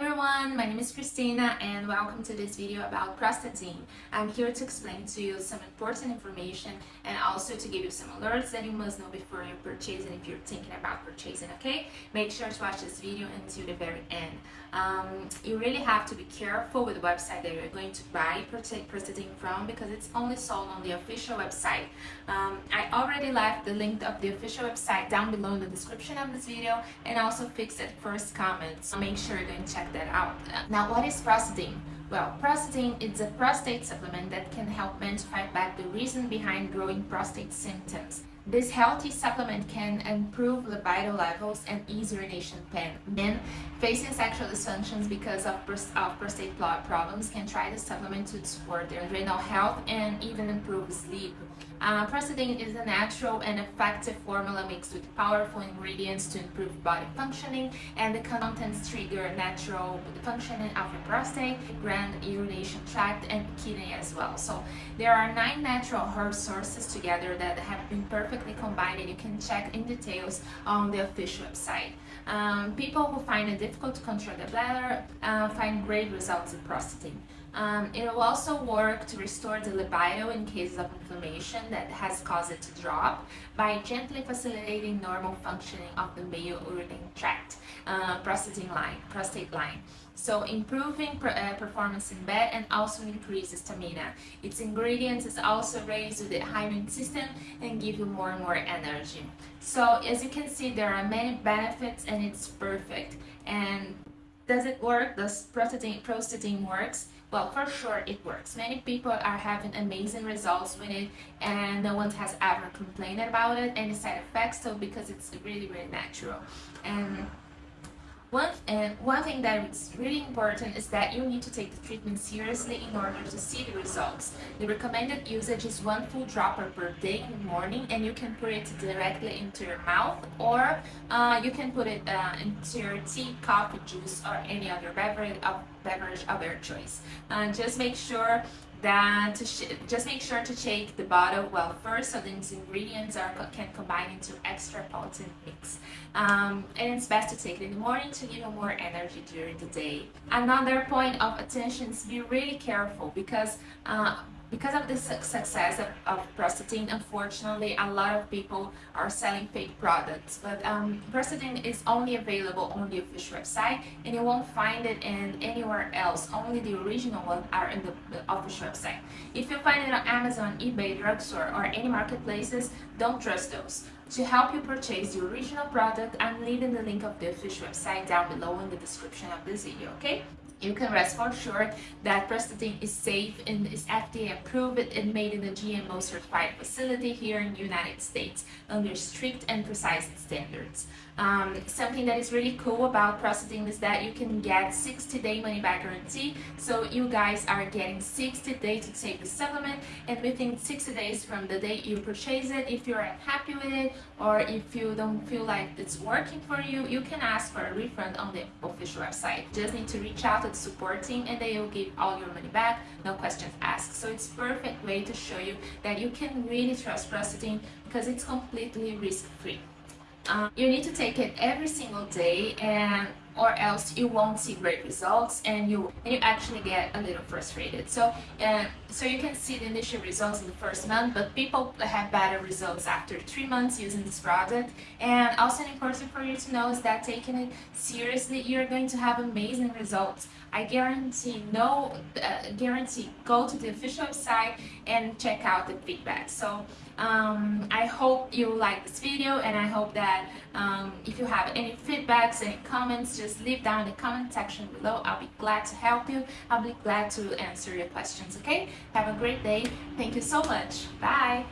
everyone, my name is Christina and welcome to this video about Prostadine. I'm here to explain to you some important information and also to give you some alerts that you must know before you purchase and if you're thinking about purchasing, okay? Make sure to watch this video until the very end. Um, you really have to be careful with the website that you're going to buy Prostadine from because it's only sold on the official website. Um, I already left the link of the official website down below in the description of this video and also fixed it first comment. So make sure you're going to check that out. Now what is Prostadine? Well, Prostadine is a prostate supplement that can help men to fight back the reason behind growing prostate symptoms. This healthy supplement can improve libido levels and ease urination pain. Men facing sexual dysfunctions because of, of prostate problems can try the supplement to support their adrenal health and even improve sleep. Uh, is a natural and effective formula mixed with powerful ingredients to improve body functioning and the contents trigger natural functioning of the prostate, gland, urination tract and kidney as well. So there are nine natural herb sources together that have been perfectly combined and you can check in details on the official website. Um, people who find it difficult to control the bladder uh, find great results with Prostadine. Um, it will also work to restore the libido in cases of inflammation that has caused it to drop by gently facilitating normal functioning of the male urinary tract, uh, prostate line, prostate line. So improving uh, performance in bed and also increase stamina. Its ingredients is also raised with the immune system and give you more and more energy. So as you can see, there are many benefits and it's perfect. And does it work? Does Prostadine, Prostadine works? Well, for sure it works. Many people are having amazing results with it and no one has ever complained about it, any side effects, so because it's really, really natural. And one, and one thing that is really important is that you need to take the treatment seriously in order to see the results. The recommended usage is one full dropper per day in the morning and you can put it directly into your mouth or uh, you can put it uh, into your tea, coffee, juice or any other beverage of, beverage of your choice. Uh, just make sure that just make sure to shake the bottle well first so these ingredients are can combine into extra potent mix. Um, and it's best to take it in the morning to give you more energy during the day. Another point of attention is be really careful because uh, because of the success of, of unfortunately, a lot of people are selling fake products. But um, is only available on the official website, and you won't find it in anywhere else. Only the original ones are in the, the official website. If you find it on Amazon, eBay, drugstore, or any marketplaces, don't trust those. To help you purchase the original product, I'm leaving the link of the official website down below in the description of this video, okay? you can rest for sure that Prostadine is safe and is FDA approved and made in a GMO certified facility here in the United States under strict and precise standards. Um, something that is really cool about Prostadine is that you can get 60 day money back guarantee so you guys are getting 60 days to take the supplement and within 60 days from the day you purchase it if you're unhappy with it or if you don't feel like it's working for you you can ask for a refund on the official website. Just need to reach out to the support team and they will give all your money back no questions asked. So it's perfect way to show you that you can really trust Prostadine because it's completely risk-free. Um, you need to take it every single day and or else you won't see great results and you and you actually get a little frustrated. So uh, so you can see the initial results in the first month but people have better results after three months using this product. And also important for you to know is that taking it seriously you're going to have amazing results. I guarantee no uh, guarantee. Go to the official website and check out the feedback. So um, I hope you like this video and I hope that um, if you have any feedbacks any comments just leave down in the comment section below. I'll be glad to help you. I'll be glad to answer your questions okay? Have a great day. Thank you so much. Bye